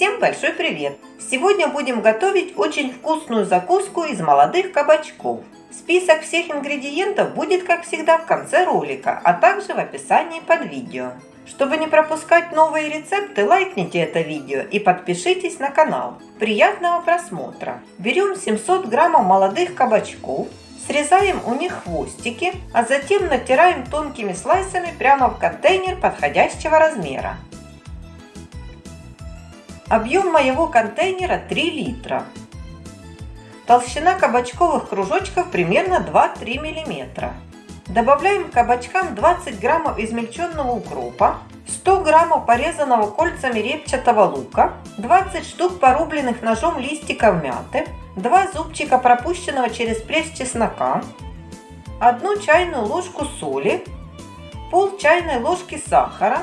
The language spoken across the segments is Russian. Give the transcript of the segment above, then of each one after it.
Всем большой привет! Сегодня будем готовить очень вкусную закуску из молодых кабачков. Список всех ингредиентов будет, как всегда, в конце ролика, а также в описании под видео. Чтобы не пропускать новые рецепты, лайкните это видео и подпишитесь на канал. Приятного просмотра! Берем 700 граммов молодых кабачков, срезаем у них хвостики, а затем натираем тонкими слайсами прямо в контейнер подходящего размера. Объем моего контейнера 3 литра. Толщина кабачковых кружочков примерно 2-3 мм. Добавляем к кабачкам 20 граммов измельченного укропа, 100 граммов порезанного кольцами репчатого лука, 20 штук порубленных ножом листиков мяты, 2 зубчика пропущенного через пресс чеснока, 1 чайную ложку соли, пол чайной ложки сахара,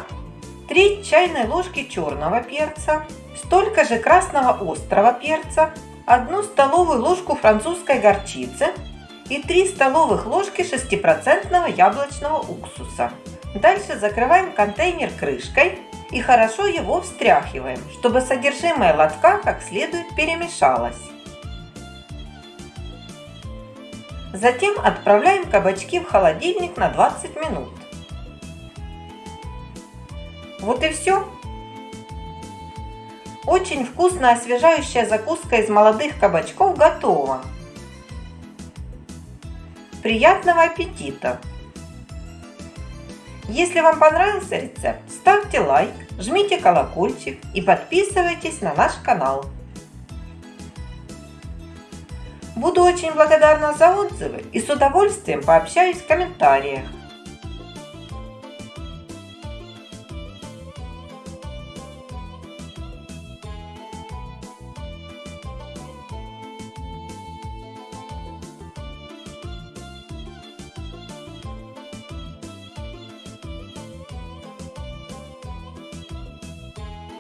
3 чайной ложки черного перца, столько же красного острого перца, 1 столовую ложку французской горчицы и 3 столовых ложки 6% яблочного уксуса. Дальше закрываем контейнер крышкой и хорошо его встряхиваем, чтобы содержимое лотка как следует перемешалось. Затем отправляем кабачки в холодильник на 20 минут. Вот и все. Очень вкусная освежающая закуска из молодых кабачков готова. Приятного аппетита! Если вам понравился рецепт, ставьте лайк, жмите колокольчик и подписывайтесь на наш канал. Буду очень благодарна за отзывы и с удовольствием пообщаюсь в комментариях.